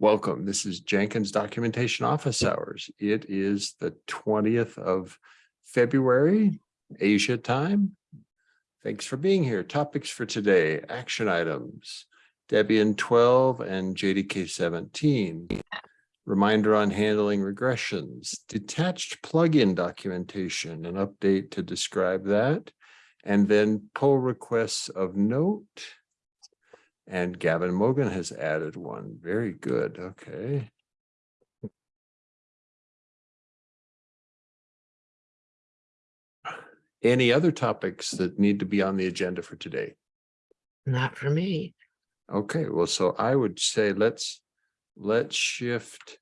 Welcome. This is Jenkins Documentation Office Hours. It is the twentieth of February, Asia time. Thanks for being here. Topics for today, action items, Debian twelve and JDK seventeen. Reminder on handling regressions, detached plugin documentation, an update to describe that. And then pull requests of note. And Gavin Mogan has added one. Very good. Okay. Any other topics that need to be on the agenda for today? Not for me. Okay, well, so I would say let's, let's shift.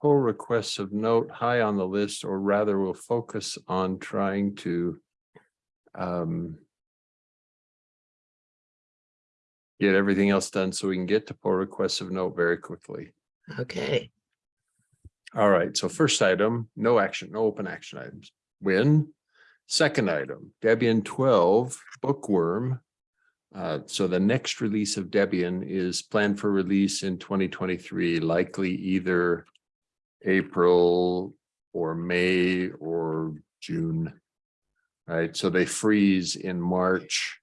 Pull requests of note high on the list, or rather we'll focus on trying to. Um. Get everything else done so we can get to pull requests of note very quickly. Okay, All right, so first item, no action, no open action items. Win. Second item, Debian twelve bookworm. Uh, so the next release of Debian is planned for release in twenty twenty-three, likely either April or May or June. Right, so they freeze in March.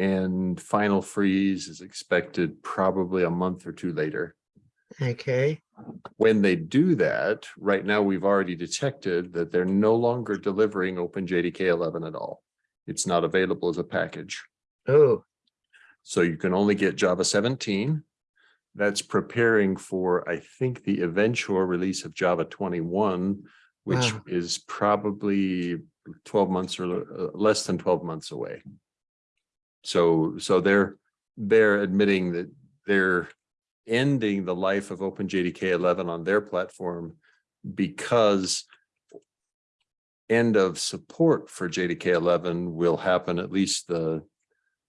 And final freeze is expected probably a month or two later okay, when they do that, right now, we've already detected that they're no longer delivering OpenJDK eleven at all. It's not available as a package. oh, So you can only get Java seventeen. That's preparing for, I think, the eventual release of Java twenty-one, which Wow. is probably twelve months or uh, less than twelve months away. So, so they're, they're admitting that they're ending the life of OpenJDK eleven on their platform because end of support for JDK eleven will happen, at least the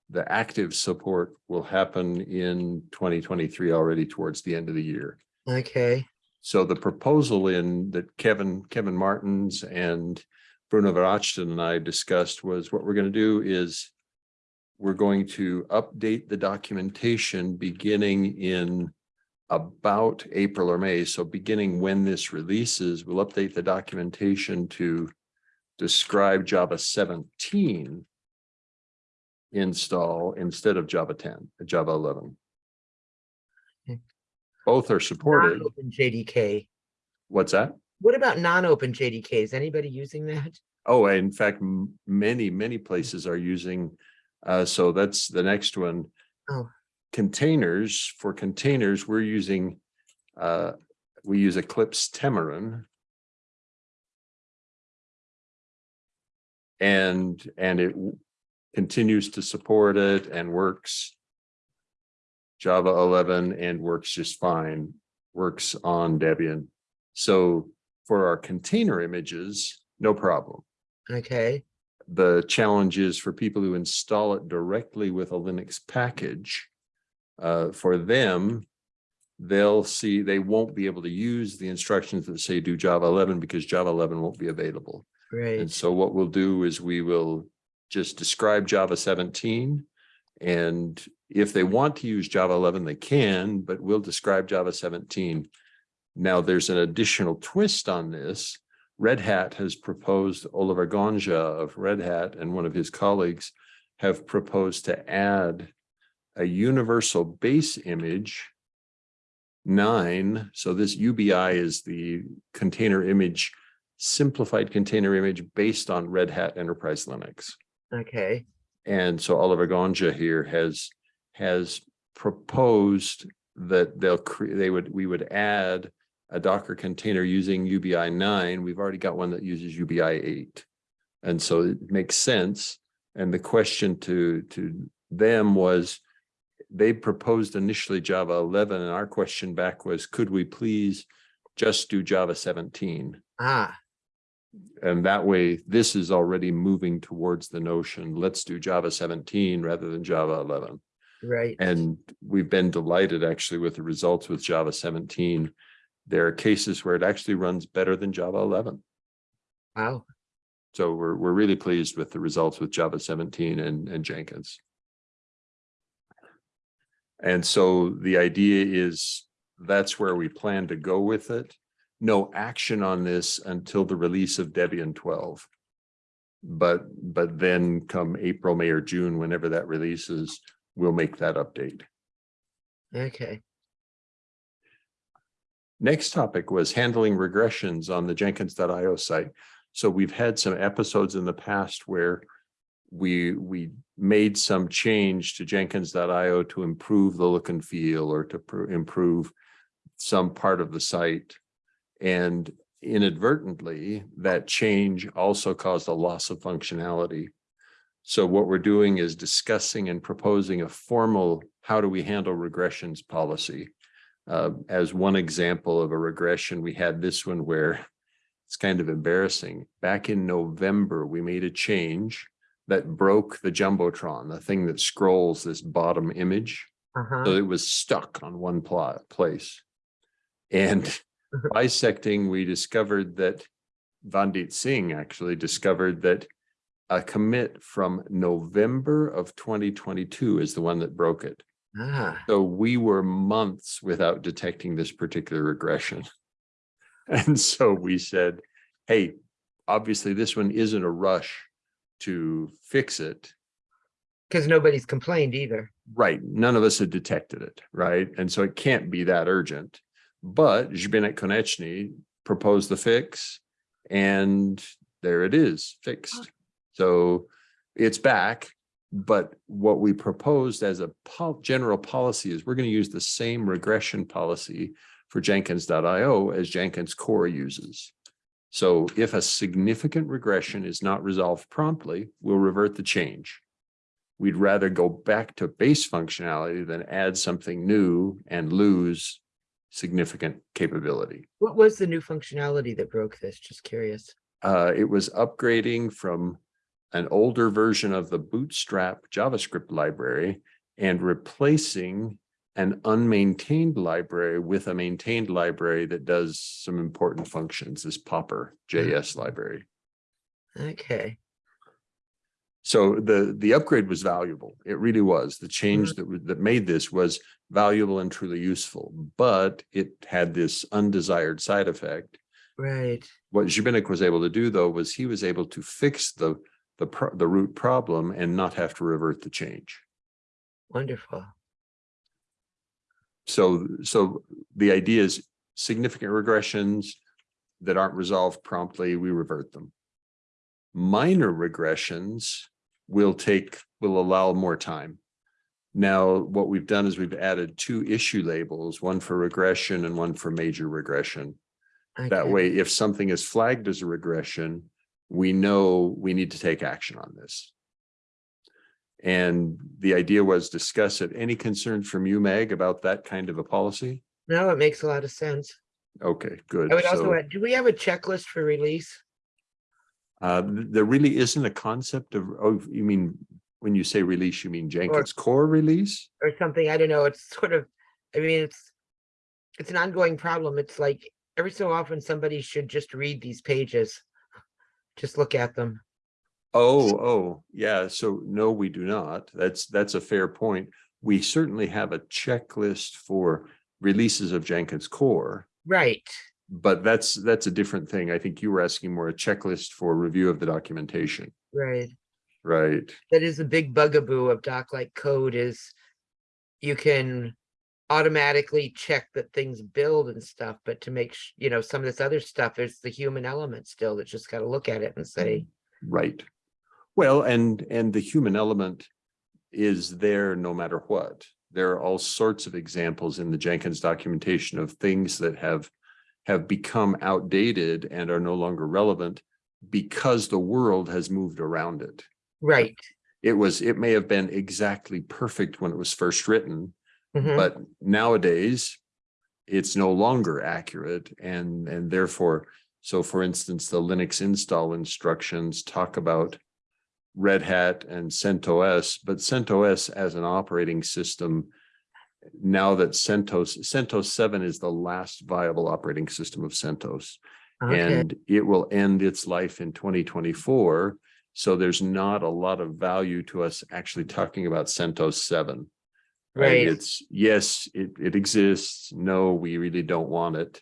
the active support will happen in twenty twenty-three already towards the end of the year. okay, So the proposal in that Kevin, Kevin Martens and Bruno Verachten and I discussed was what we're going to do is we're going to update the documentation beginning in about April or May. So beginning when this releases, we'll update the documentation to describe Java seventeen install instead of Java ten, Java eleven. Okay. Both are supported. non-open JDK. What's that? What about non-open JDK? Is anybody using that? Oh, in fact, many, many places are using, uh, so that's the next one. Oh. Containers, for containers, we're using, uh, we use Eclipse Temurin. And, and it continues to support it and works. Java eleven and works just fine, works on Debian. So for our container images, no problem Okay, the challenge is for people who install it directly with a Linux package. Uh, for them, they'll see, they won't be able to use the instructions that say do Java eleven because Java eleven won't be available. Right. And so what we'll do is we will just describe Java seventeen. And if they want to use Java eleven, they can, but we'll describe Java seventeen. Now, there's an additional twist on this. Red Hat has proposed, Oliver Gondža of Red Hat and one of his colleagues have proposed to add a universal base image nine. So this UBI is the container image, simplified container image based on Red Hat Enterprise Linux. okay, And so Oliver Gondža here has, has proposed that they'll create, they would, we would add a Docker container using UBI nine. We've already got one that uses UBI eight. And so it makes sense. And the question to, to them was, they proposed initially Java eleven, and our question back was, could we please just do Java seventeen? ah, And that way, this is already moving towards the notion, let's do Java seventeen rather than Java eleven. right, And we've been delighted actually with the results with Java seventeen. There are cases where it actually runs better than Java eleven. wow, So we're, we're really pleased with the results with Java seventeen and, and Jenkins. And so the idea is that's where we plan to go with it. No action on this until the release of Debian twelve. But, but then come April, May or June, whenever that releases, we'll make that update. Okay, Next topic was handling regressions on the Jenkins.io site. So we've had some episodes in the past where we, we made some change to Jenkins.io to improve the look and feel or to pr- improve some part of the site. And inadvertently, that change also caused a loss of functionality. So what we're doing is discussing and proposing a formal, how do we handle regressions policy? Uh, as one example of a regression, we had this one where it's kind of embarrassing. Back in November, we made a change that broke the Jumbotron, the thing that scrolls this bottom image. uh-huh, So it was stuck on one plot place. And bisecting, we discovered that Vandit Singh actually discovered that a commit from November of twenty twenty-two is the one that broke it. Ah, So we were months without detecting this particular regression. And so we said, hey, obviously this one isn't a rush to fix it. because nobody's complained either. Right, none of us had detected it, right? And so it can't be that urgent. But Zbynek Konecny proposed the fix and there it is, fixed. So it's back. But what we proposed as a pol- general policy is we're going to use the same regression policy for Jenkins.io as Jenkins core uses. So if a significant regression is not resolved promptly, we'll revert the change we'd rather go back to base functionality than add something new and lose significant capability. What was the new functionality that broke this? Just curious. Uh, it was upgrading from an older version of the Bootstrap JavaScript library and replacing an unmaintained library with a maintained library that does some important functions, this Popper hmm. JS library. Okay, So the, the upgrade was valuable. It really was. The change hmm. that, that made this was valuable and truly useful, but it had this undesired side effect. right, What Zbynek was able to do, though, was he was able to fix the, the, pro- the root problem and not have to revert the change. wonderful. So, so the idea is significant regressions that aren't resolved promptly, we revert them. Minor regressions will take, will allow more time. Now, what we've done is we've added two issue labels, one for regression and one for major regression. That way, if something is flagged as a regression, we know we need to take action on this. And the idea was discuss it. Any concerns from you, Meg, about that kind of a policy? No, it makes a lot of sense. Okay, good. I would also So, add, do we have a checklist for release? uh, th- there really isn't a concept of, oh, you mean, when you say release, you mean Jenkins or, core release? or something, I don't know, it's sort of, I mean, it's. It's an ongoing problem, it's like, every so often, somebody should just read these pages. Just look at them, Oh, oh, yeah. So no, we do not. That's, that's a fair point. We certainly have a checklist for releases of Jenkins core. right, But that's, that's a different thing. I think you were asking more a checklist for review of the documentation, right. right? That is a big bugaboo of doc like code is. You can automatically check that things build and stuff, but to make, you know, some of this other stuff, there's the human element still that just gotta look at it and say, Right. Well, and, and the human element is there no matter what. There are all sorts of examples in the Jenkins documentation of things that have, have become outdated and are no longer relevant because the world has moved around it. right. It was, it may have been exactly perfect when it was first written, mhm, but nowadays it's no longer accurate and, and therefore, so for instance, the Linux install instructions talk about Red Hat and CentOS, but CentOS as an operating system, now that CentOS, CentOS seven is the last viable operating system of CentOS. Okay, And it will end its life in twenty twenty-four. So there's not a lot of value to us actually talking about CentOS seven. Right. It's, yes, it, it exists. No, we really don't want it.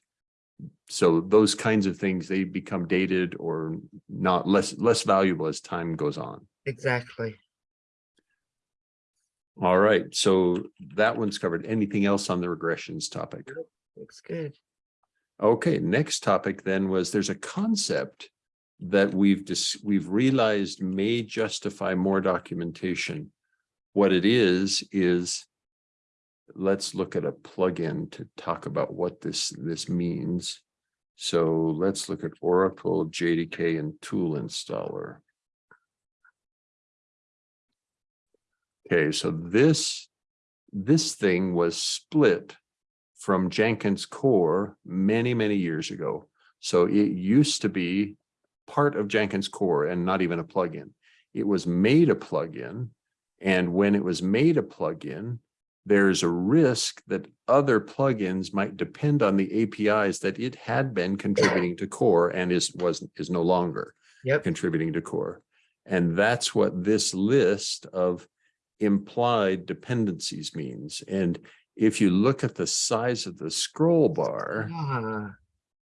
So those kinds of things, they become dated or not less, less valuable as time goes on. Exactly. All right, so that one's covered. Anything else on the regressions topic? Looks good. Okay, next topic then was there's a concept that we've just, we've realized may justify more documentation. What it is, is let's look at a plugin to talk about what this, this means. So let's look at Oracle JDK and Tool Installer. Okay, so this, this thing was split from Jenkins core many, many years ago. So it used to be part of Jenkins core and not even a plugin. It was made a plugin. And when it was made a plugin, there's a risk that other plugins might depend on the APIs that it had been contributing to core and is was is no longer Yep. contributing to core. And that's what this list of implied dependencies means. And if you look at the size of the scroll bar, Ah,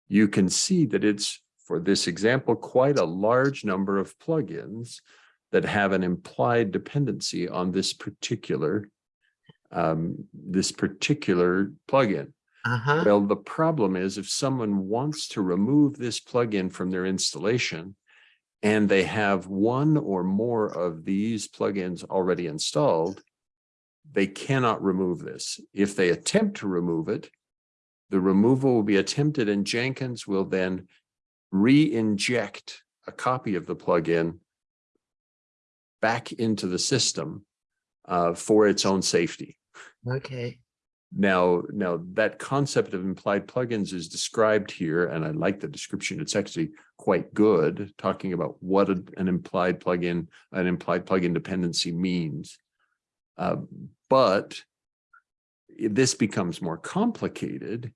you can see that it's, for this example, quite a large number of plugins that have an implied dependency on this particular um, this particular plugin. uh-huh. Well, the problem is if someone wants to remove this plugin from their installation and they have one or more of these plugins already installed, they cannot remove this. If they attempt to remove it, the removal will be attempted and Jenkins will then re-inject a copy of the plugin back into the system uh, for its own safety. Okay. Now, now that concept of implied plugins is described here, and I like the description. It's actually quite good, talking about what a- an implied plugin, an implied plugin dependency means. Uh, but this becomes more complicated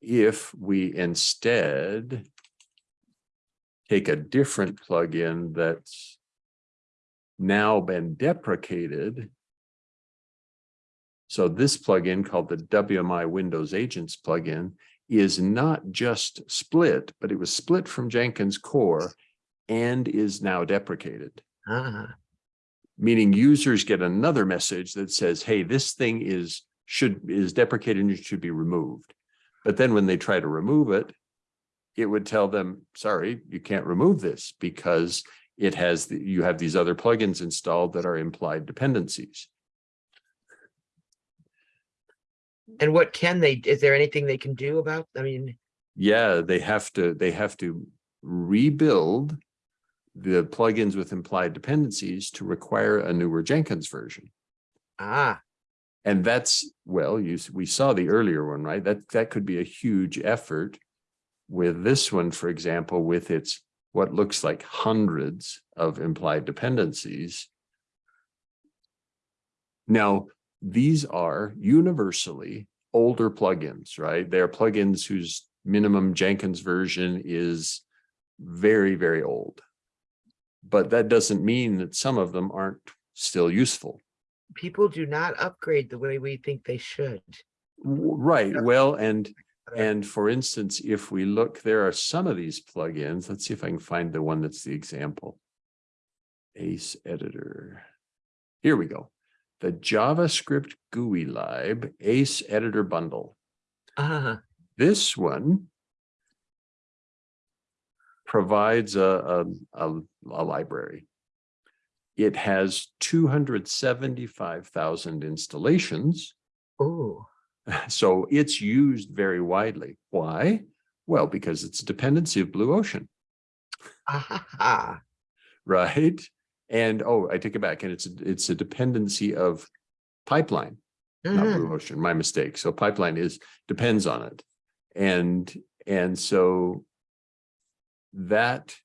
if we instead take a different plugin that's now been deprecated so this plugin called the WMI Windows Agents plugin is not just split, but it was split from Jenkins core and is now deprecated, Ah, meaning users get another message that says, hey, this thing is should is deprecated and should be removed. But then when they try to remove it, it would tell them, sorry, you can't remove this because it has, the- you have these other plugins installed that are implied dependencies. And what can they, is there anything they can do about, I mean, Yeah, they have to, they have to rebuild the plugins with implied dependencies to require a newer Jenkins version. ah, And that's, well, you, we saw the earlier one, right? That, that could be a huge effort. With this one, for example, with its, what looks like hundreds of implied dependencies. Now, these are universally older plugins, right? They're plugins whose minimum Jenkins version is very, very old. But that doesn't mean that some of them aren't still useful. people do not upgrade the way we think they should. Right, well, and, and for instance, if we look, there are some of these plugins, let's see if I can find the one that's the example. Ace Editor. Here we go. The JavaScript GUI lib Ace Editor Bundle. Ah, This one provides a, a, a, a library. It has two hundred seventy-five thousand installations. oh, So it's used very widely. Why? Well, because it's a dependency of Blue Ocean, ah, right? And oh, I take it back and it's, a- it's a dependency of pipeline, not mhm, Blue Ocean, my mistake. So pipeline is, depends on it. And, and so that,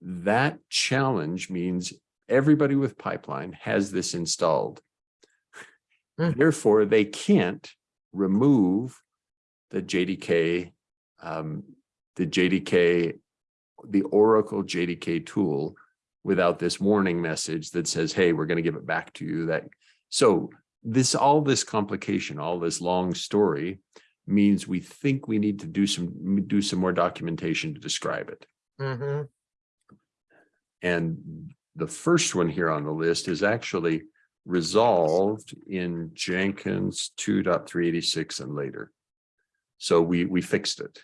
that challenge means everybody with pipeline has this installed. Hmm. Therefore, they can't remove the JDK, um, the JDK, the Oracle JDK tool without this warning message that says, hey, we're going to give it back to you that. So this, all this complication, all this long story means we think we need to do some, do some more documentation to describe it. hmm And the first one here on the list is actually resolved in Jenkins 2.386 and later. So we, we fixed it.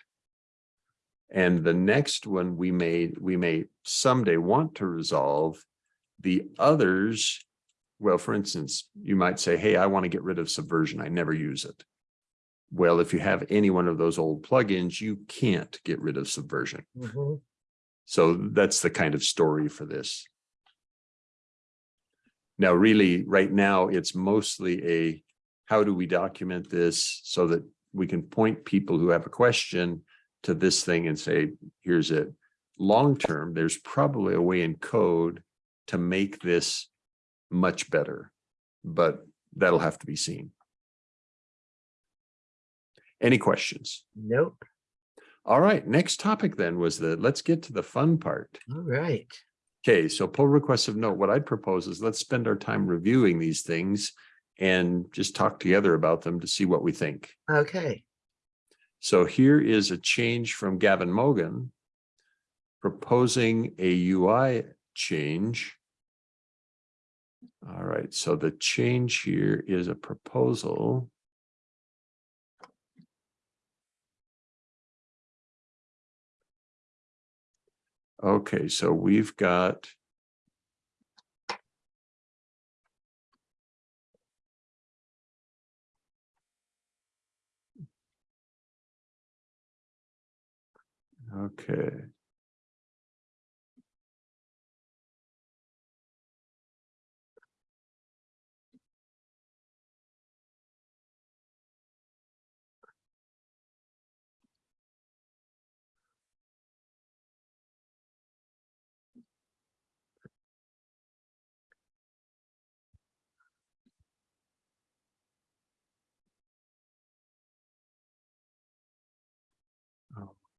And the next one we may, we may someday want to resolve. The others, well, for instance, you might say, hey, I want to get rid of subversion. I never use it. Well, if you have any one of those old plugins, you can't get rid of subversion. hmm So that's the kind of story for this. Now, really, right now, it's mostly a, how do we document this so that we can point people who have a question to this thing and say, here's it. Long-term, there's probably a way in code to make this much better, but that'll have to be seen. Any questions? Nope. All right, next topic then was the, let's get to the fun part. All right. Okay, so pull requests of note. What I'd propose is let's spend our time reviewing these things and just talk together about them to see what we think. Okay. So here is a change from Gavin Mogan proposing a UI change. All right, so the change here is a proposal. Okay, so we've got Okay.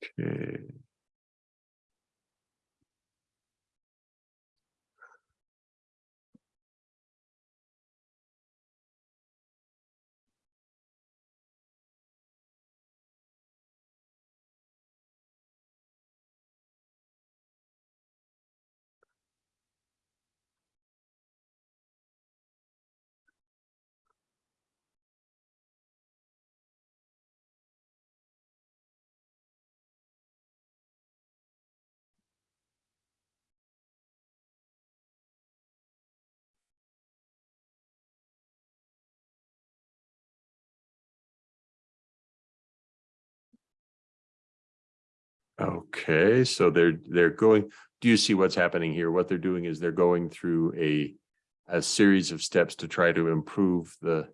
Okay. Okay, so they're, they're going, do you see what's happening here? What they're doing is they're going through a, a series of steps to try to improve the,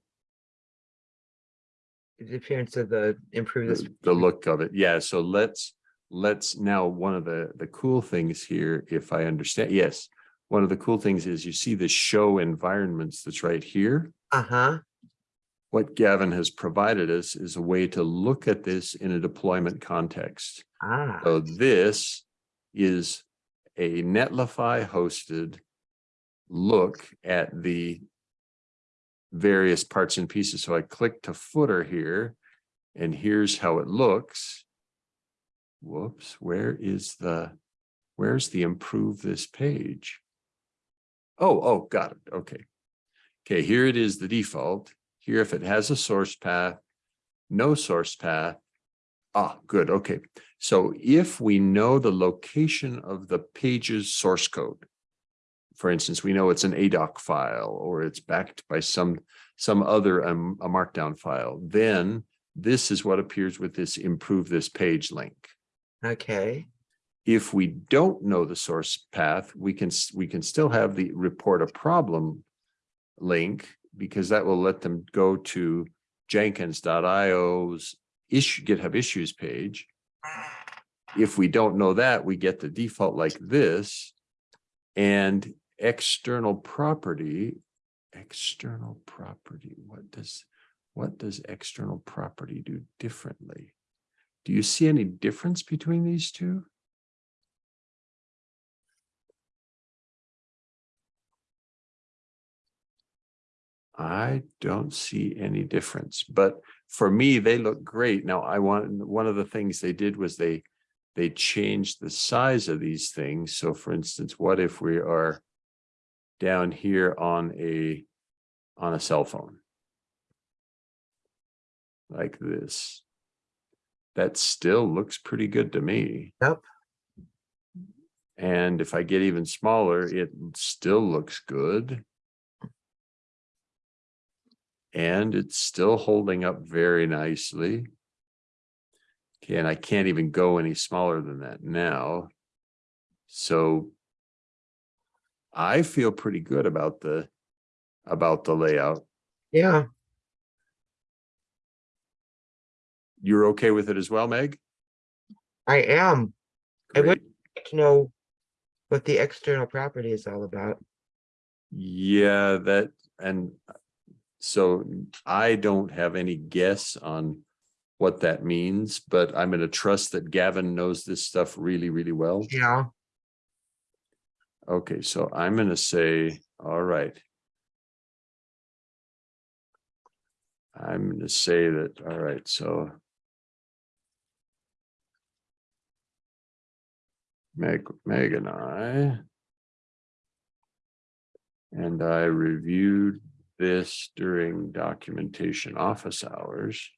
The appearance of the improve this. the the look of it. Yeah, so let's, let's now, one of the, the cool things here, if I understand, yes. One of the cool things is you see the show environments that's right here. Uh-huh. What Gavin has provided us is a way to look at this in a deployment context. Ah, So this is a Netlify hosted look at the various parts and pieces. So I click to footer here and here's how it looks. Whoops, where is the, where's the improve this page? Oh, oh, got it. Okay. Okay, here it is, the default. Here, if it has a source path, no source path. Ah, good. Okay. So if we know the location of the page's source code, for instance, we know it's an ADOC file or it's backed by some some other um, a markdown file, then this is what appears with this improve this page link. okay. If we don't know the source path, we can we can still have the report a problem link because that will let them go to jenkins.io's issue GitHub issues page. If we don't know that, we get the default like this. And external property, external property, what does, what does external property do differently? Do you see any difference between these two? I don't see any difference, but for me, they look great. Now, I want, one of the things they did was they, they changed the size of these things. So for instance, what if we are down here on a, on a cell phone? Like this. That still looks pretty good to me. Yep. And if I get even smaller, it still looks good. And it's still holding up very nicely. Okay, and I can't even go any smaller than that now. So I feel pretty good about the, about the layout. Yeah, You're okay with it as well, Meg? I am. I would like to know what the external property is all about. Yeah, that, and so I don't have any guess on what that means, but I'm gonna trust that Gavin knows this stuff really, really well. Yeah, Okay, so I'm gonna say, all right. I'm gonna say that, all right, so. Meg, Meg and I. And I reviewed this during documentation office hours.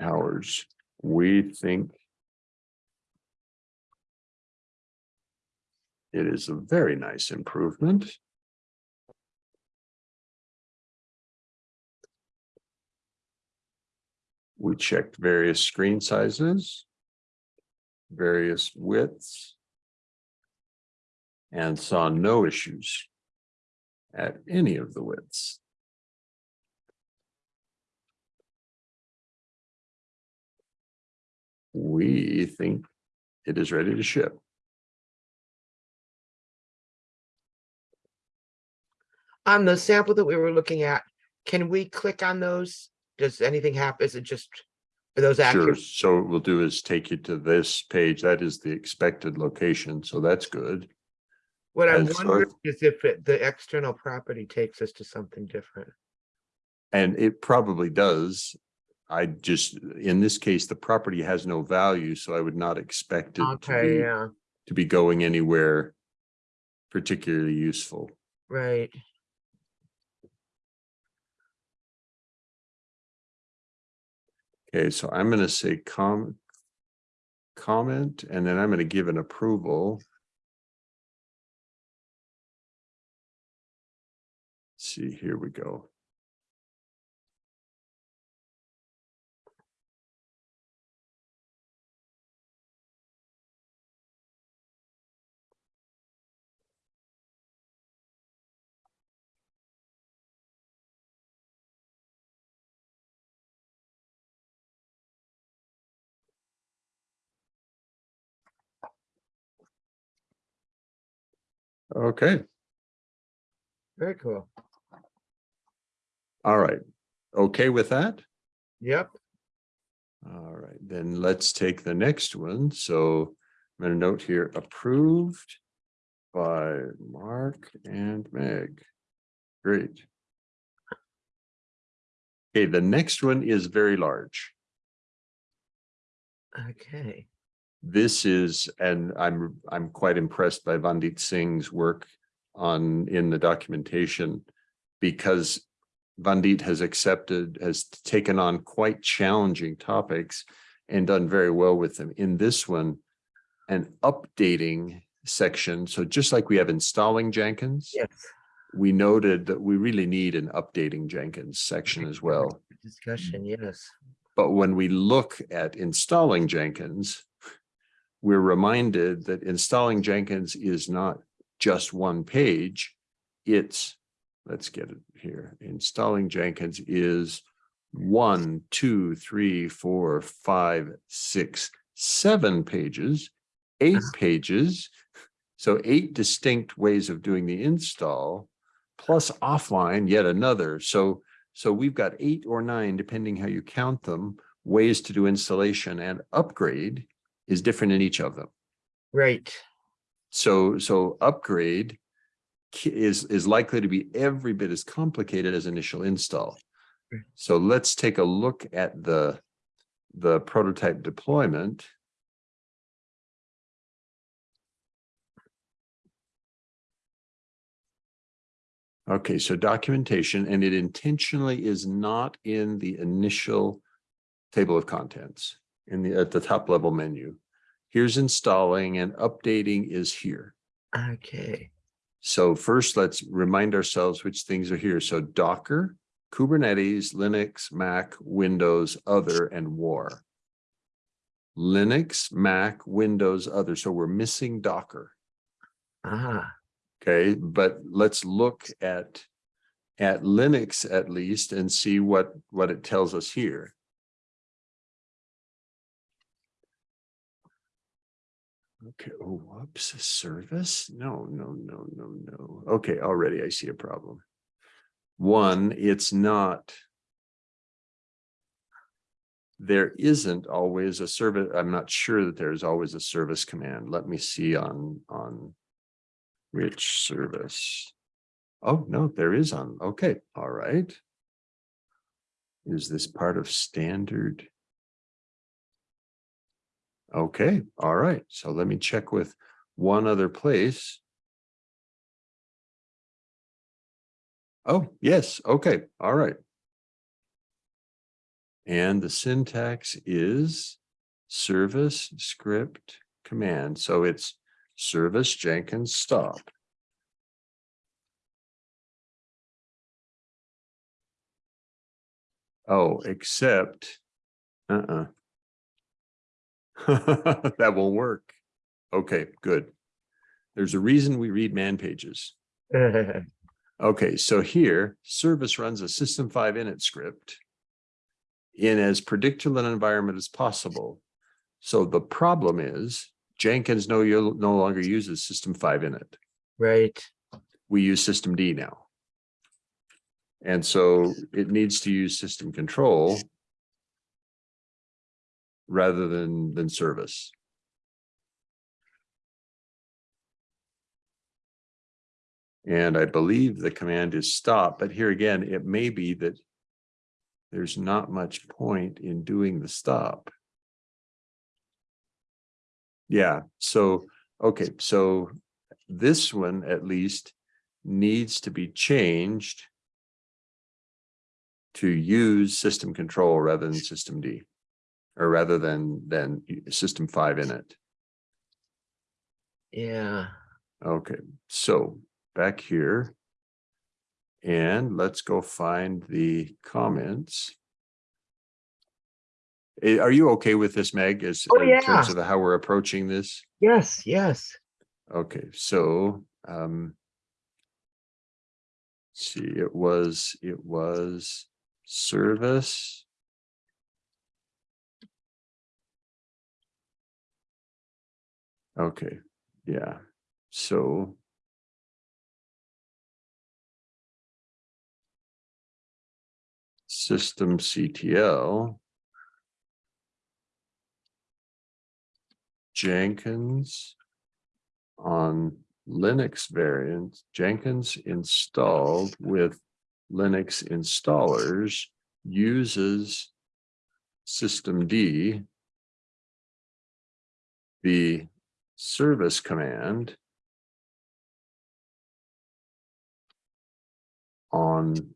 Hours, we think It is a very nice improvement. We checked various screen sizes, various widths, and saw no issues at any of the widths. We think it is ready to ship. on the sample that we were looking at, can we click on those? Does anything happen? Is it just, are those Sure, so what we'll do is take you to this page. That is the expected location, so that's good. What I'm wondering is if it- the external property takes us to something different. And it probably does. I just, in this case, the property has no value, so I would not expect it to Okay, be, yeah, to be going anywhere particularly useful. right. Okay, so I'm gonna say com. Comment, and then I'm gonna give an approval. See, here we go. Okay, Very cool. All right. Okay with that? Yep, All right, then let's take the next one. So I'm gonna note here approved by Mark and Meg. Great. Okay, the next one is very large. okay. This is, and I'm, I'm quite impressed by Vandit Singh's work on, in the documentation. Because Vandit has accepted, has taken on quite challenging topics and done very well with them. In this one, an updating section, so just like we have installing Jenkins. Yes. We noted that we really need an updating Jenkins section as well. Discussion, yes. But when we look at installing Jenkins, we're reminded that installing Jenkins is not just one page. It's, let's get it here. Installing Jenkins is one, two, three, four, five, six, seven pages, eight pages. So eight distinct ways of doing the install, plus offline yet another. So so we've got eight or nine, depending how you count them, ways to do installation and upgrade is different in each of them. Right, So, so upgrade is, is likely to be every bit as complicated as initial install. So let's take a look at the, the prototype deployment. Okay, so documentation, and it intentionally is not in the initial table of contents in the, at the top level menu. Here's installing and updating is here. Okay, So first, let's remind ourselves which things are here. So Docker, Kubernetes, Linux, Mac, Windows, Other, and War. Linux, Mac, Windows, Other. So we're missing Docker. ah, Okay, but let's look at at Linux at least and see what what it tells us here. Okay, oh, whoops, a service? No, no, no, no, no. Okay, already I see a problem. One, it's not. There isn't always a service. I'm not sure that there's always a service command. Let me see on on which service? Oh, no, there is on, okay, all right. Is this part of standard? Okay, all right, so let me check with one other place. Oh, yes, okay, all right. And the syntax is service script command, so it's service Jenkins stop. Oh, except, uh-uh. That won't work. Okay, good. There's a reason we read man pages. Okay, so here, service runs a system five init script in as predictable an environment as possible. So the problem is Jenkins no, you no longer uses system five init. right, We use systemd now. And so it needs to use system control rather than, than service. And I believe the command is stop, but here again, it may be that there's not much point in doing the stop. Yeah, so, okay, so this one at least needs to be changed to use system control rather than systemd, or rather than, than system five in it. yeah, Okay, so back here. And let's go find the comments. Are you okay with this, Meg, as Oh, in terms of how we're approaching this? yes, yes, Okay, so, um. See, it was, it was service. Okay, yeah, so. System CTL. Jenkins on Linux variants, Jenkins installed with Linux installers uses systemd, the service command on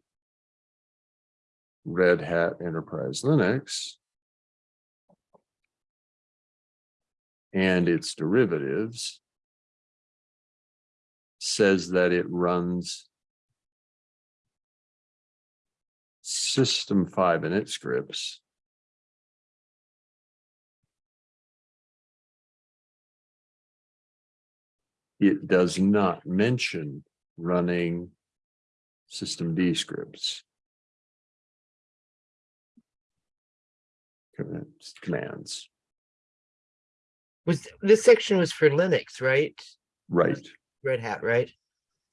Red Hat Enterprise Linux and its derivatives says that it runs system five init scripts. It does not mention running systemd scripts. Commands- was, this section was for Linux, right? right. Red Hat, right?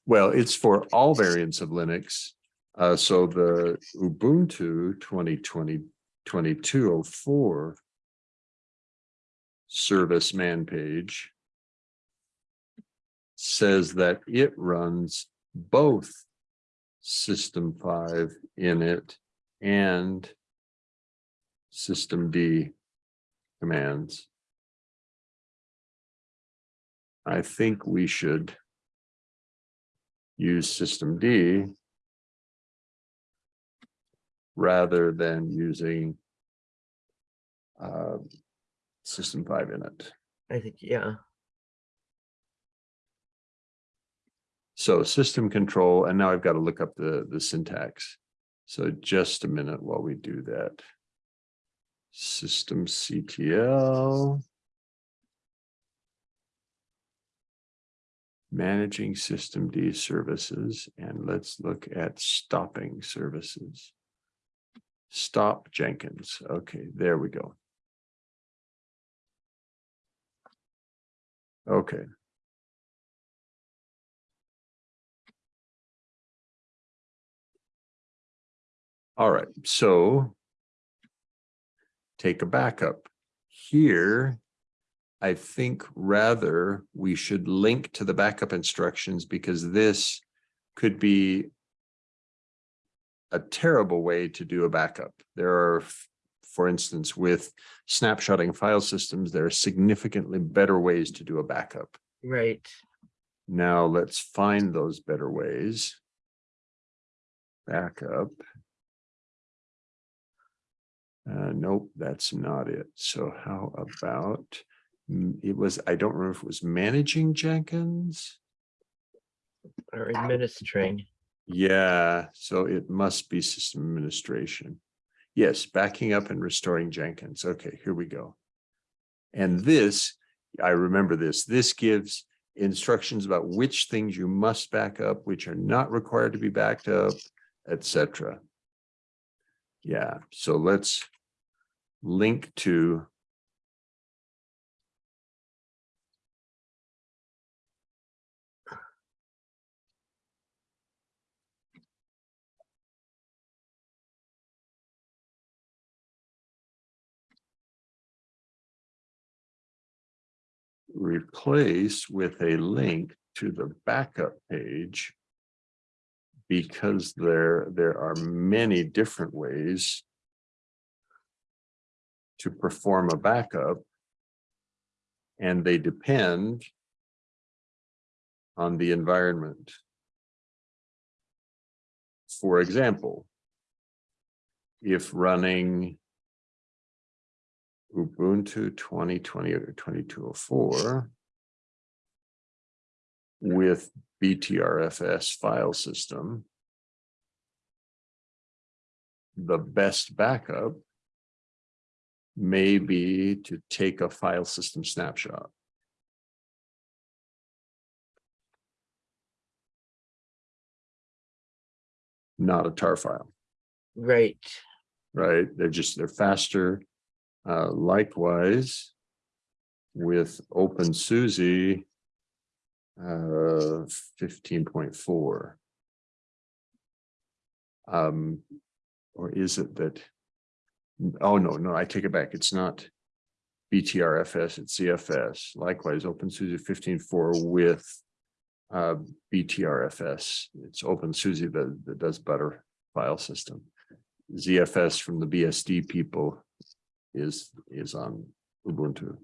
Well, it's for all variants of Linux. Uh, so the Ubuntu 2020 2204 service man page says that it runs both system five in it and systemd commands. I think we should use systemd rather than using uh, system five in it. I think, yeah, So system control, and now I've got to look up the, the syntax. So just a minute while we do that. System CTL. Managing systemd services, and let's look at stopping services. Stop Jenkins. Okay, there we go. Okay. All right, so take a backup. Here, I think rather we should link to the backup instructions because this could be a terrible way to do a backup. There are, for instance, with snapshotting file systems, there are significantly better ways to do a backup. right. Now let's find those better ways. Backup. Uh, nope, that's not it. So how about, mm, it was, I don't remember if it was managing Jenkins? Or administering, Yeah, so it must be system administration. Yes, backing up and restoring Jenkins. Okay, here we go. And this, I remember this, this gives instructions about which things you must back up, which are not required to be backed up, etc. Yeah, so let's link to replace with a link to the backup page. Because there, there are many different ways to perform a backup. And they depend on the environment. For example, if running Ubuntu twenty twenty or twenty-two oh four with BTRFS file system, the best backup may be to take a file system snapshot. Not a tar file right, right? They're just, they're faster. Uh, likewise, with OpenSUSE uh, fifteen point four. Um, or is it that? Oh, no, no, I take it back. It's not BTRFS, it's ZFS. Likewise, OpenSUSE fifteen four with uh, BTRFS. It's OpenSUSE that, that does better file system. ZFS from the BSD people is, is on Ubuntu.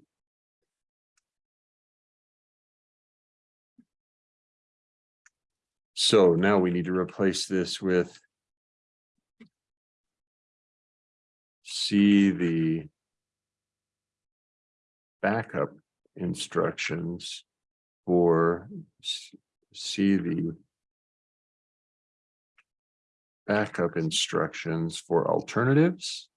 So now we need to replace this with see the backup instructions for see the backup instructions for alternatives.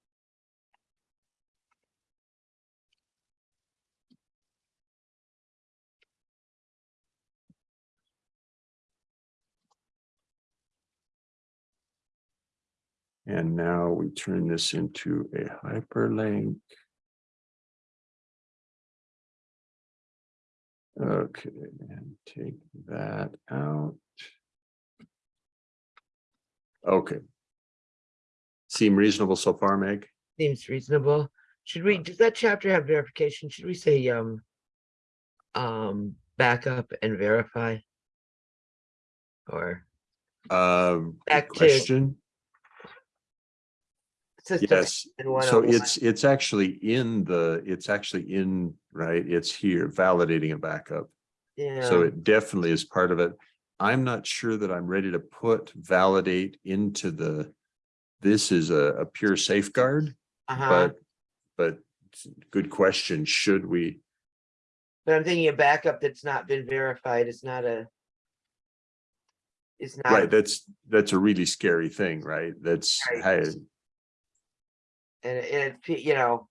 And now we turn this into a hyperlink. Okay, and take that out. Okay. Seem reasonable so far, Meg? seems reasonable. Should we, does that chapter have verification? Should we say, um, um, backup and verify? or Um, Back question. Yes, so 101. it's, it's actually in the, it's actually in, right, it's here validating a backup. Yeah so it definitely is part of it. I'm not sure that I'm ready to put validate into the. This is a, a pure safeguard, uh-huh, but, but good question. Should we? but I'm thinking a backup that's not been verified is not a. Is not, Right, that's, that's a really scary thing, right? That's, Right. hey, and it- it, you know.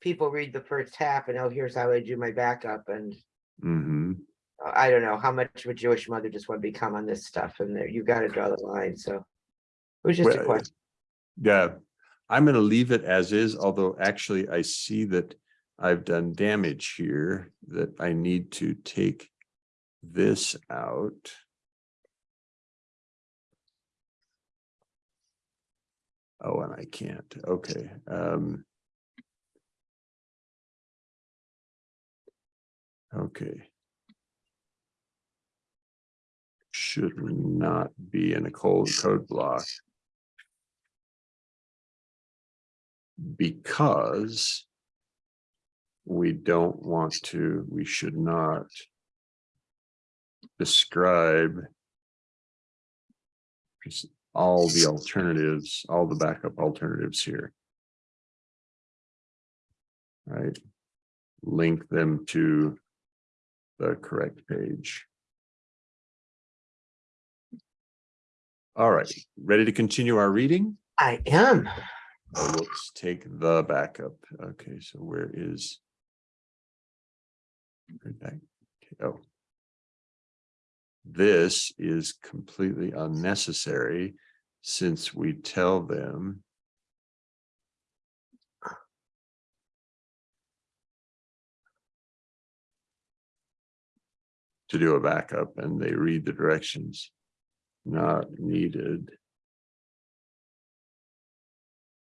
People read the first half and oh, here's how I do my backup and mhm. uh, I don't know, how much of a Jewish mother just want to become on this stuff and there, you gotta draw the line, so. It was just a question, Yeah, I'm gonna leave it as is, although actually I see that I've done damage here that I need to take this out. Oh, and I can't. Okay, um. Okay. Should not be in a cold code block. because we don't want to, we should not describe all the alternatives, all the backup alternatives here. Right? Link them to the correct page. All right, ready to continue our reading? I am, Oh, let's take the backup. Okay, so where is? that- okay, Oh. This is completely unnecessary since we tell them. To do a backup and they read the directions. Not needed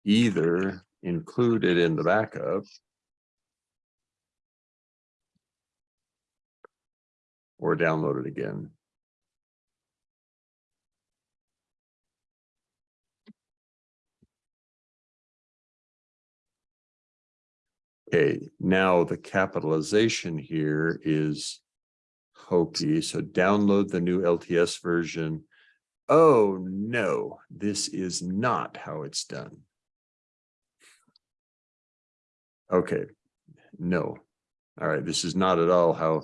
either included in the backup. Or download it again. Okay, now the capitalization here is hokey, so download the new LTS version. Oh, no, this is not how it's done. Okay, no. All right, this is not at all how.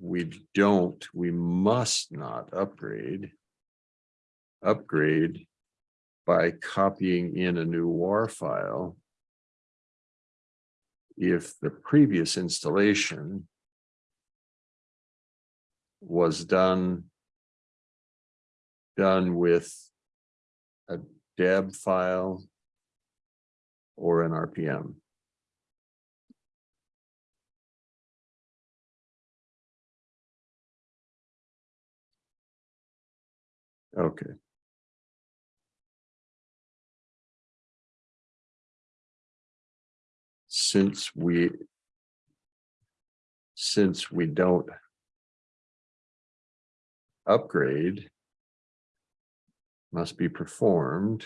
We don't, we must not upgrade. Upgrade by copying in a new WAR file. If the previous installation was done done with a deb file or an RPM. Okay. Since we since we don't upgrade must be performed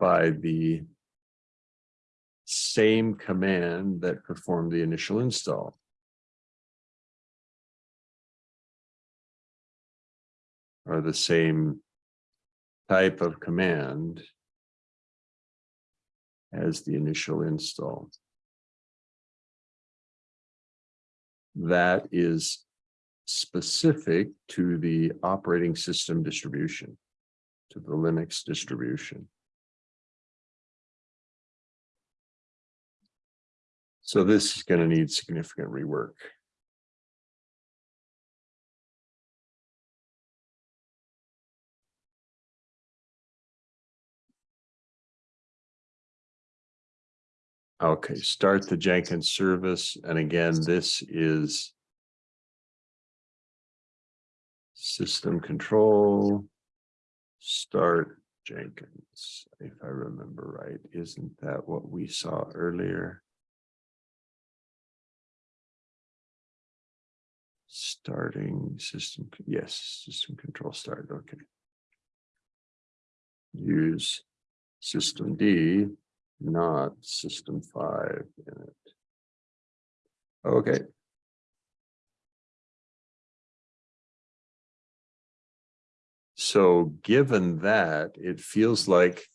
by the same command that performed the initial install. Or the same type of command as the initial install. That is specific to the operating system distribution, to the Linux distribution. So this is going to need significant rework. Okay, start the Jenkins service. And again, this is system control, start Jenkins, if I remember right. Isn't that what we saw earlier? Starting system, yes, system control start, okay. Use systemd, not system five in it. Okay. So given that, it feels like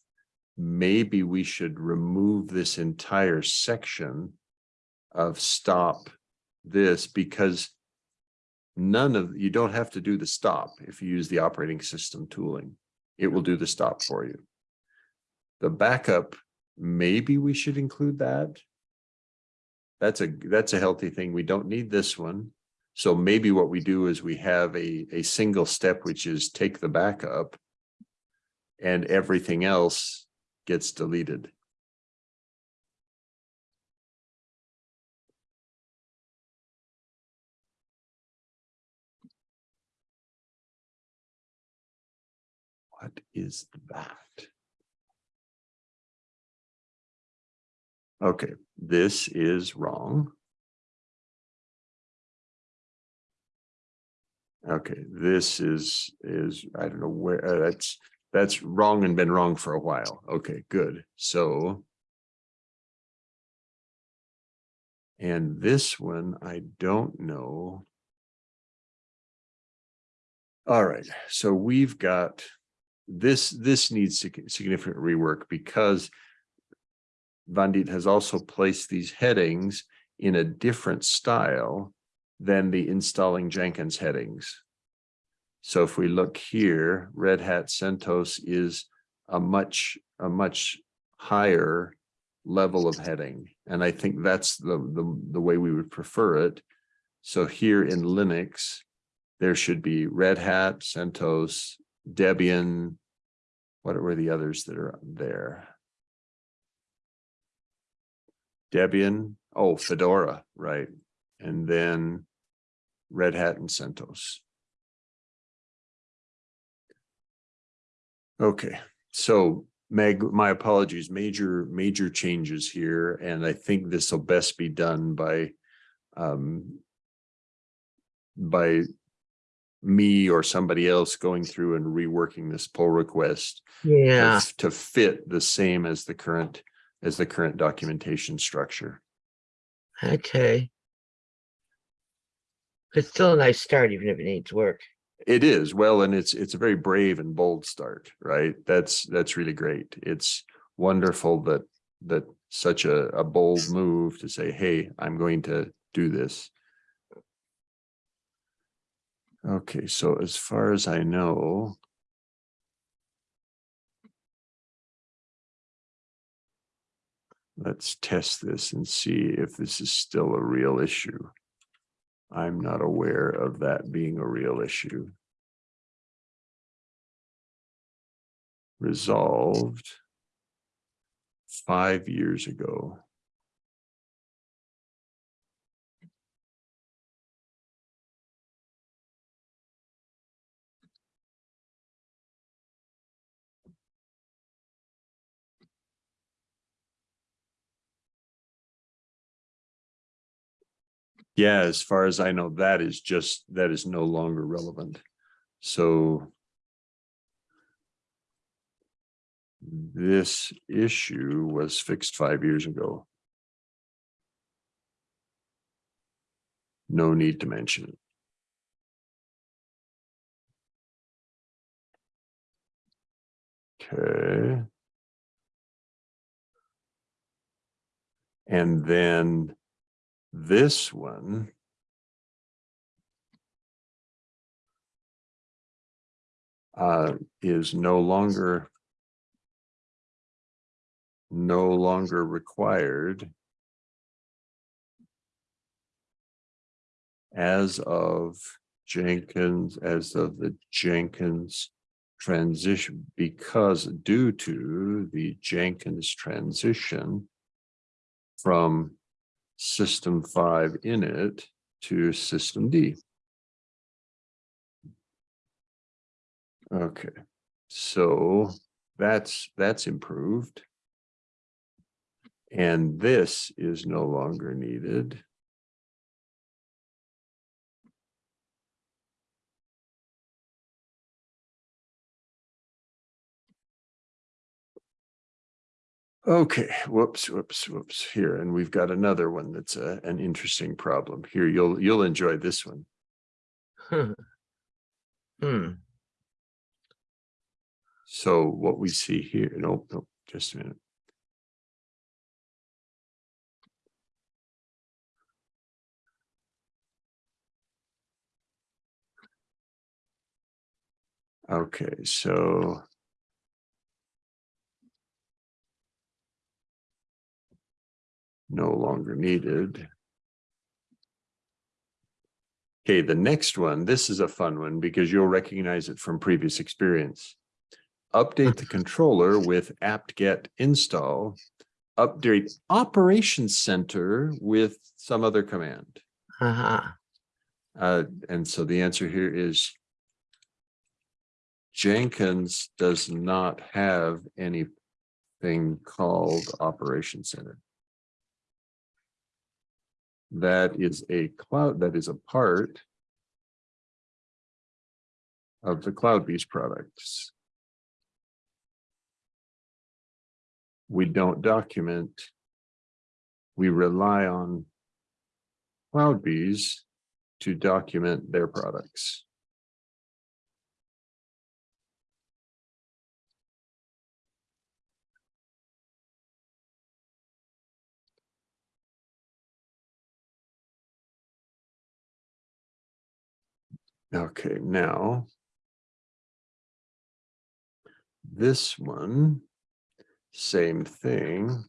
maybe we should remove this entire section of stop this because none of, you don't have to do the stop if you use the operating system tooling. It will do the stop for you. The backup, maybe we should include that. That's a, that's a healthy thing. We don't need this one. So maybe what we do is we have a, a single step, which is take the backup and everything else gets deleted. What is that? Okay, this is wrong. Okay, this is, is, I don't know where, uh, that's, that's wrong and been wrong for a while. Okay, good. So. And this one, I don't know. All right, so we've got this, this needs significant rework because Vandit has also placed these headings in a different style than the installing Jenkins headings. So if we look here, Red Hat CentOS is a much, a much higher level of heading. And I think that's the, the, the way we would prefer it. So here in Linux, there should be Red Hat, CentOS, Debian. What were the others that are there? Debian, oh, Fedora, right. And then Red Hat and CentOS. Okay, so Meg, my apologies, major, major changes here, and I think this will best be done by um, by me or somebody else going through and reworking this pull request to Yeah, f- to fit the same as the current, as the current documentation structure. okay. It's still a nice start, even if it needs work. It is, well, and it's, it's a very brave and bold start, right? That's, that's really great. It's wonderful that, that such a, a bold move to say, hey, I'm going to do this. Okay, so as far as I know. Let's test this and see if this is still a real issue. I'm not aware of that being a real issue. Resolved five years ago. Yeah, as far as I know, that is just, that is no longer relevant. So. This issue was fixed five years ago. No need to mention it. Okay. And then this one. Uh, is no longer. No longer required. As of Jenkins, as of the Jenkins transition, because due to the Jenkins transition. From System V init to systemd. Okay, so that's, that's improved. And this is no longer needed. Okay, whoops, whoops, whoops, here, and we've got another one that's a, an interesting problem. Here, you'll, you'll enjoy this one. Hmm, So what we see here, nope, nope, just a minute. Okay, so. No longer needed. Okay, the next one, this is a fun one because you'll recognize it from previous experience. Update the controller with apt-get install. Update operations center with some other command. uh-huh, Uh, and so the answer here is Jenkins does not have anything called Operation Center. That is a cloud, that is a part of the CloudBees products. We don't document. We rely on CloudBees to document their products. Okay, now. This one, same thing.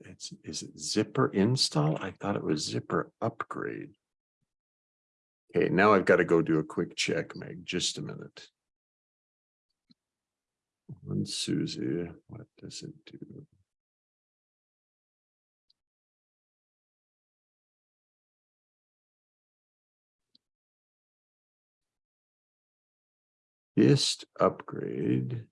It's, is it zypper install? I thought it was zypper upgrade. Okay, now I've got to go do a quick check, Meg, just a minute. One Susie, what does it do? Ist upgrade.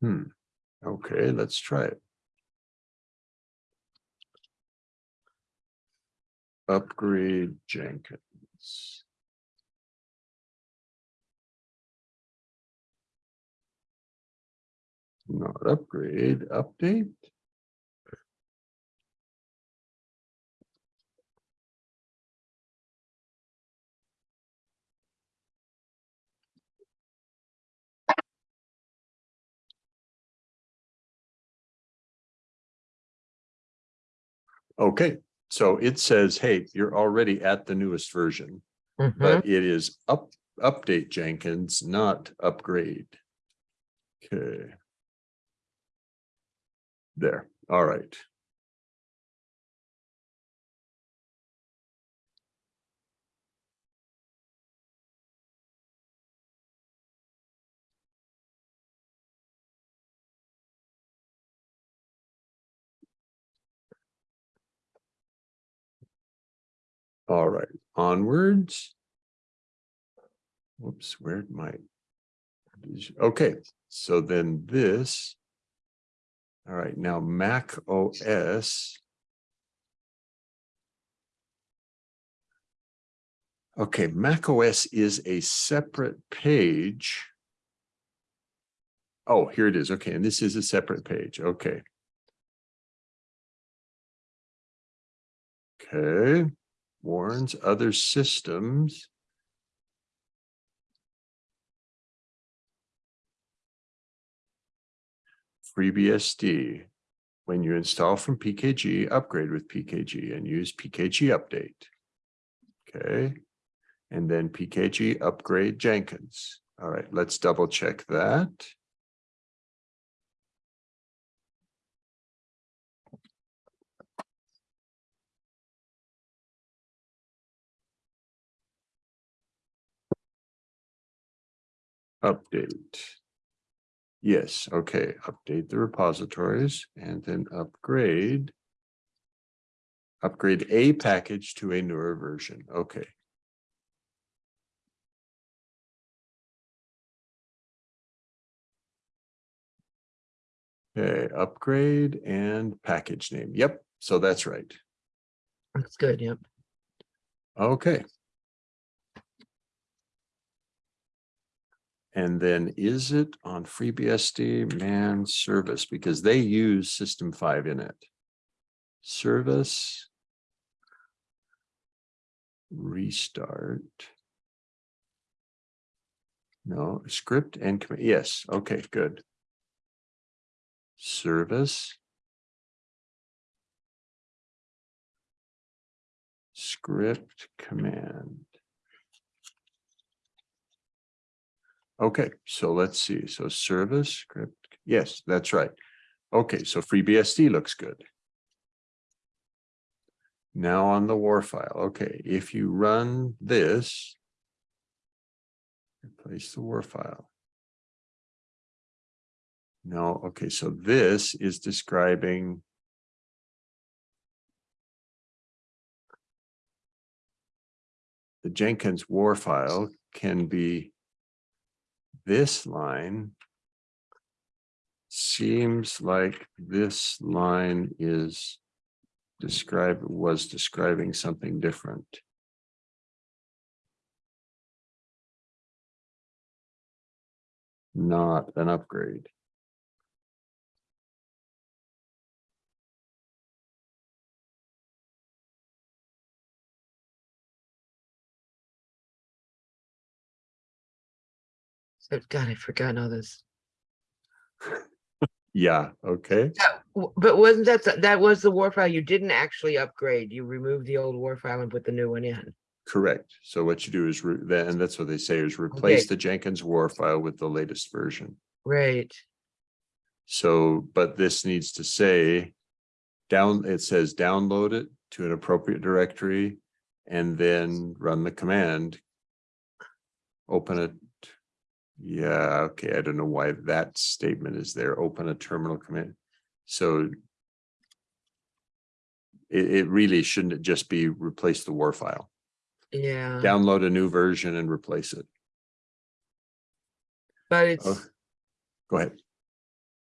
Hmm, okay, let's try it. Upgrade Jenkins. Not upgrade, update. Okay, so it says, hey, you're already at the newest version, mhm. but it is up, update Jenkins, not upgrade. Okay. There, all right. All right, onwards. Whoops, where'd my? Okay, so then this. All right, now Mac OS. Okay, Mac OS is a separate page. Oh, here it is. Okay, and this is a separate page. Okay. Okay, warns other systems. FreeBSD. When you install from PKG, upgrade with PKG and use PKG update. Okay, and then PKG upgrade Jenkins. All right, let's double check that. Update. Yes, okay, update the repositories and then upgrade. Upgrade a package to a newer version. Okay. Okay, upgrade and package name. Yep, so that's right. That's good, yep. Okay. And then is it on FreeBSD man service because they use System V init? Service. Restart. No, script and, comma- yes, okay, good. Service. Script command. Okay, so let's see. So service script, yes, that's right. Okay, so FreeBSD looks good. Now on the war file, okay, if you run this. Replace the war file. No, okay, so this is describing. The Jenkins war file can be this line seems like this line is describe, was describing something different. Not an upgrade. So, God, I've forgotten all this. Yeah, okay, But wasn't that, the- that was the war file? You didn't actually upgrade. You removed the old war file and put the new one in. correct. So what you do is, then, and that's what they say is replace the Jenkins war file with the latest version. Right, So, but this needs to say. Down, it says download it to an appropriate directory and then run the command. Open it. Yeah, okay, I don't know why that statement is there. Open a terminal command. So. It, it really shouldn't it just be replace the war file, yeah, download a new version and replace it. but it's, Oh. Go ahead.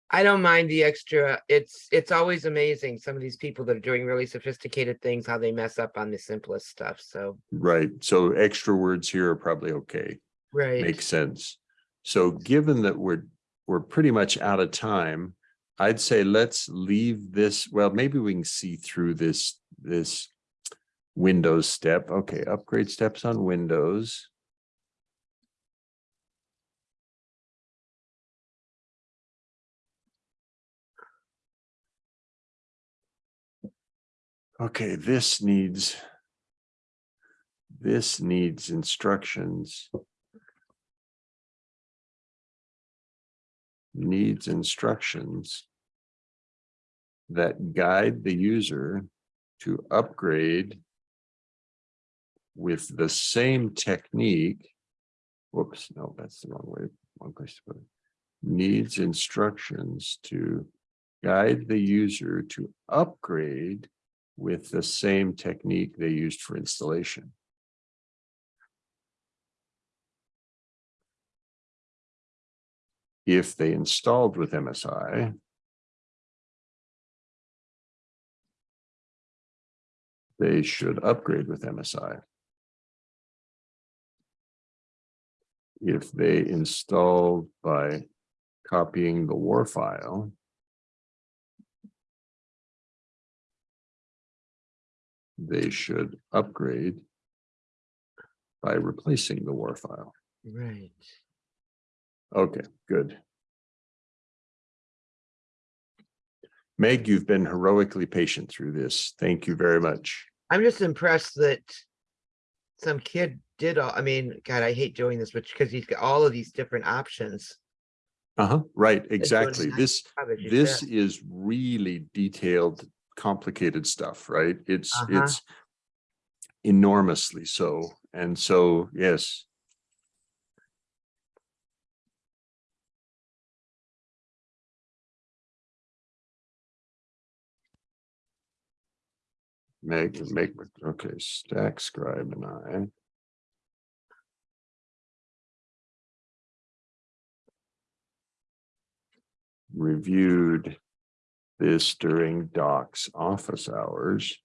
I don't mind the extra, it's, it's always amazing, some of these people that are doing really sophisticated things, how they mess up on the simplest stuff, so, Right, so extra words here are probably okay. right. Makes sense. So given that we're, we're pretty much out of time, I'd say let's leave this, well, maybe we can see through this, this Windows step. Okay, upgrade steps on Windows. Okay, this needs this needs instructions. Needs instructions that guide the user to upgrade with the same technique. Whoops, no, that's the wrong way, wrong place to put it. Needs instructions to guide the user to upgrade with the same technique they used for installation. If they installed with MSI. They should upgrade with MSI. If they installed by copying the war file. they should upgrade by replacing the war file. Right. Okay, good. Meg, you've been heroically patient through this. Thank you very much. I'm just impressed that some kid did all, I mean, God, I hate doing this, but because he's got all of these different options. Uh-huh, right, exactly. This, job, as you this is really detailed, complicated stuff, right? It's, Uh-huh. it's enormously so. And so, yes, Meg, Meg, okay, StackScribe and I. Reviewed this during Doc's office hours.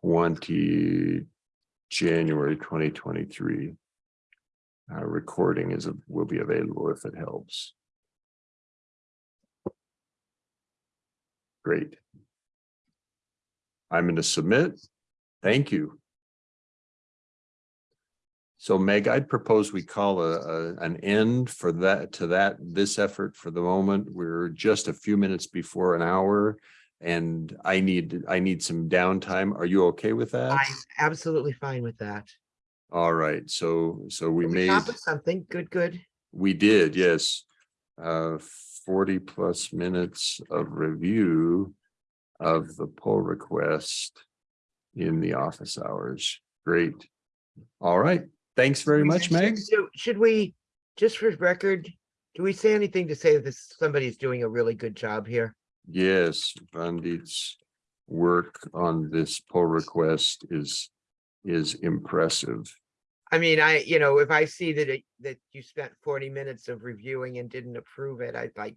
Twenty January twenty twenty-three. Uh, recording is, will be available if it helps. Great. I'm going to submit. Thank you. So Meg, I'd propose we call a, a, an end for that, to that, this effort for the moment. We're just a few minutes before an hour. And I need, I need some downtime. Are you okay with that? I'm absolutely fine with that. All right, so, so we We made, something, good, good. we did, yes. Uh, forty plus minutes of review of the pull request in the office hours. Great. All right, thanks very much, Meg. So should we, just for record, do we say anything to say that somebody's doing a really good job here? Yes, Vandit's work on this pull request is, is impressive. I mean, I, you know, if I see that it, that you spent forty minutes of reviewing and didn't approve it, I'd like.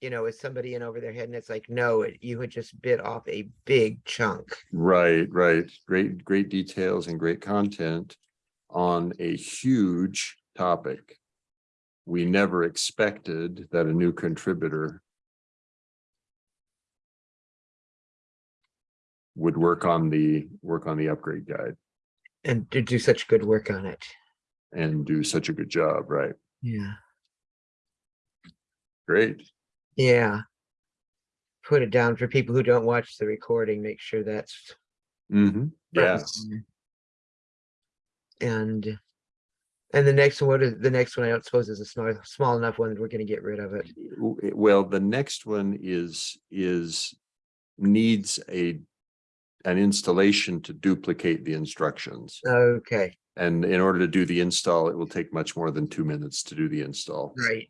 You know, is somebody in over their head and it's like, no, it- you had just bit off a big chunk. Right, right. Great, great details and great content on a huge topic. We never expected that a new contributor would work on the, work on the upgrade guide And to do such good work on it. and do such a good job, right? Yeah. Great. Yeah. Put it down for people who don't watch the recording, make sure that's. Mm-hmm. Yes. and. And, the next one, what is, the next one, I don't suppose is a small, small enough one that we're gonna get rid of it. Well, the next one is, is, needs a, an installation to duplicate the instructions. Okay, And in order to do the install, it will take much more than two minutes to do the install. right.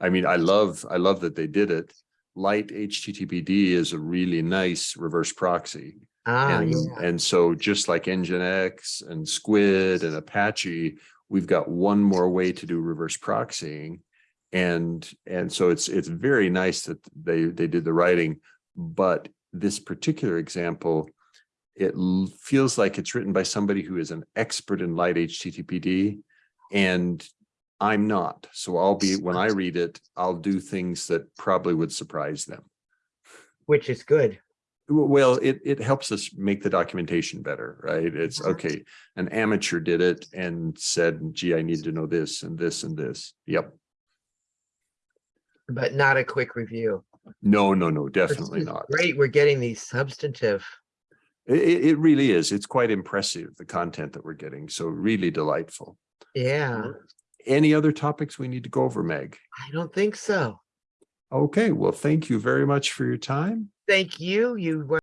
I mean, I love, I love that they did it. lighttpd is a really nice reverse proxy. Ah, And, yeah, and so just like Nginx and Squid and Apache, we've got one more way to do reverse proxying. And, and so it's, it's very nice that they, they did the writing, but this particular example, it feels like it's written by somebody who is an expert in lighttpd. And I'm not, so I'll be, when I read it, I'll do things that probably would surprise them. which is good. Well, it, it helps us make the documentation better, right? It's, okay, an amateur did it and said, gee, I need to know this and this and this. Yep. But not a quick review. No, no, no, definitely not. Great, we're getting these substantive. It, it really is. It's quite impressive, the content that we're getting. So really delightful. Yeah, Any other topics we need to go over, Meg? I don't think so. Okay, well, thank you very much for your time. Thank you. You